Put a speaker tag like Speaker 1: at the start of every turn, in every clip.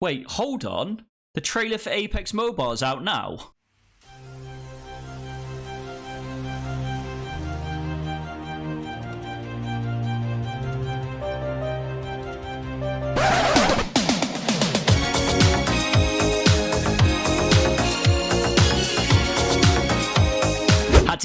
Speaker 1: Wait, hold on. The trailer for Apex Mobile is out now.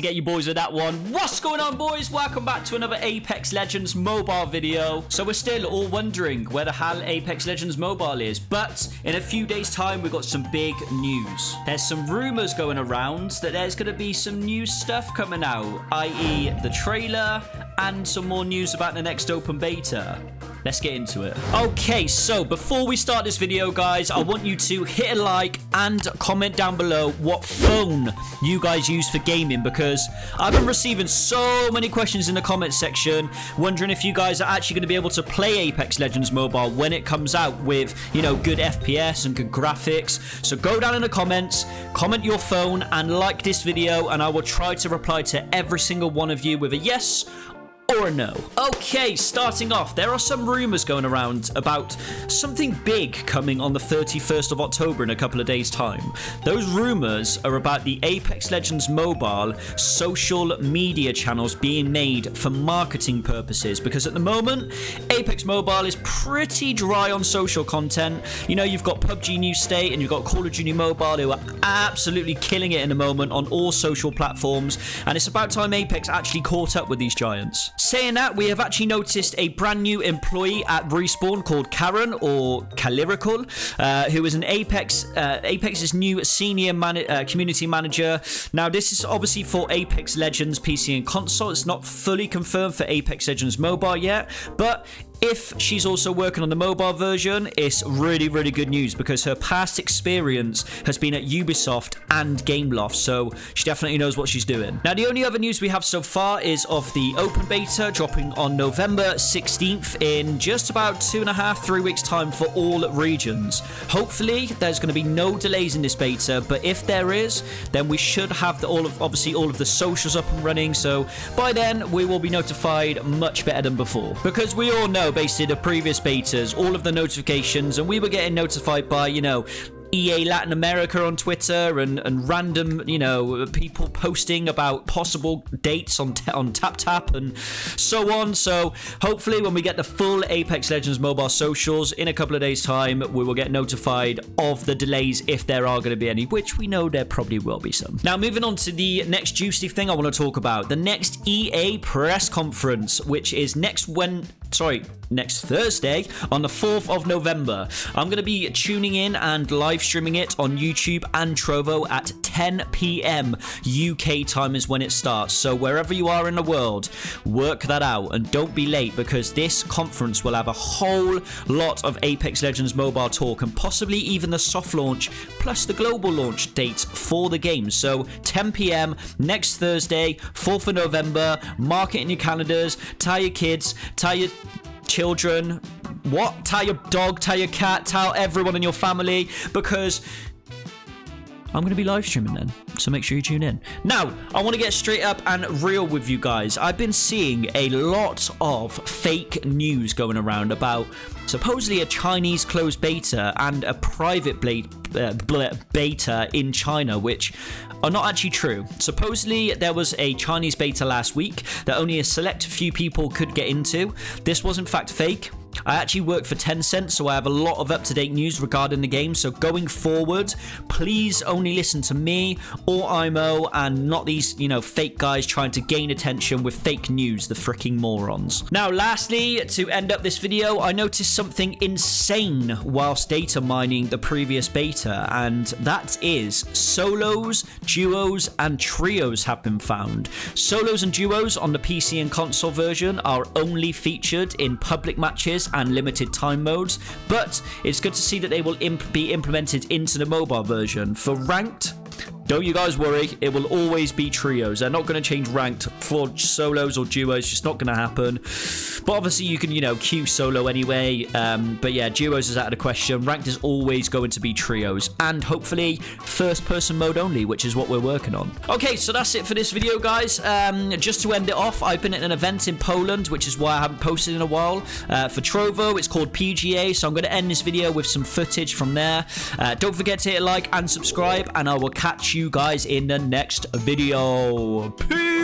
Speaker 1: Get you boys with that one. What's going on, boys? Welcome back to another Apex Legends mobile video. So we're still all wondering where the hell Apex Legends mobile is, but in a few days' time, we've got some big news. There's some rumors going around that there's going to be some new stuff coming out, i.e. the trailer and some more news about the next open beta. Let's get into it. Okay, so before we start this video, guys, I want you to hit a like and comment down below what phone you guys use for gaming because I've been receiving so many questions in the comment section wondering if you guys are actually going to be able to play Apex Legends Mobile when it comes out with, you know, good FPS and good graphics. So go down in the comments, comment your phone and like this video and I will try to reply to every single one of you with a yes or no. Okay, starting off, there are some rumors going around about something big coming on the 31st of October in a couple of days' time. Those rumors are about the Apex Legends mobile social media channels being made for marketing purposes because at the moment, Apex Mobile is pretty dry on social content. You know, you've got PUBG New State and you've got Call of Duty Mobile who are absolutely killing it in the moment on all social platforms, and it's about time Apex actually caught up with these giants. Saying that, we have actually noticed a brand new employee at Respawn called Karen or Calirical, uh, who is an Apex uh, Apex's new senior man uh, community manager. Now, this is obviously for Apex Legends PC and console. It's not fully confirmed for Apex Legends mobile yet, but if she's also working on the mobile version, it's really, really good news because her past experience has been at Ubisoft and Gameloft, so she definitely knows what she's doing. Now, the only other news we have so far is of the open beta dropping on November 16th in just about two and a half, three weeks' time for all regions. Hopefully, there's going to be no delays in this beta, but if there is, then we should have the, all of obviously all of the socials up and running. So by then, we will be notified much better than before because we all know based the previous betas, all of the notifications, and we were getting notified by, you know, EA Latin America on Twitter and, and random, you know, people posting about possible dates on on TapTap and so on. So hopefully, when we get the full Apex Legends mobile socials in a couple of days' time, we will get notified of the delays if there are going to be any, which we know there probably will be some. Now, moving on to the next juicy thing I want to talk about, the next EA press conference, which is next when sorry, next Thursday on the 4th of November. I'm going to be tuning in and live streaming it on YouTube and Trovo at 10 p.m. UK time is when it starts. So wherever you are in the world, work that out and don't be late because this conference will have a whole lot of Apex Legends mobile talk and possibly even the soft launch plus the global launch dates for the game. So 10 p.m. next Thursday, 4th of November. Mark it in your calendars. Tell your kids. Tell your children. What? Tell your dog, tell your cat, tell everyone in your family because I'm going to be live streaming then, so make sure you tune in. Now, I want to get straight up and real with you guys. I've been seeing a lot of fake news going around about supposedly a Chinese closed beta and a private uh, beta in China, which are not actually true. Supposedly, there was a Chinese beta last week that only a select few people could get into. This was in fact fake. I actually work for Tencent, so I have a lot of up-to-date news regarding the game. So going forward, please only listen to me or IMO and not these, you know, fake guys trying to gain attention with fake news, the freaking morons. Now, lastly, to end up this video, I noticed something insane whilst data mining the previous beta, and that is solos, duos, and trios have been found. Solos and duos on the PC and console version are only featured in public matches and limited time modes, but it's good to see that they will imp be implemented into the mobile version. For ranked, don't you guys worry. It will always be trios. They're not going to change ranked for solos or duos. It's just not going to happen. But obviously, you can, you know, queue solo anyway. Um, but yeah, duos is out of the question. Ranked is always going to be trios. And hopefully, first person mode only, which is what we're working on. Okay, so that's it for this video, guys. Um, just to end it off, I've been at an event in Poland, which is why I haven't posted in a while, uh, for Trovo. It's called PGA. So I'm going to end this video with some footage from there. Uh, don't forget to hit like and subscribe, and I will you guys in the next video. Peace!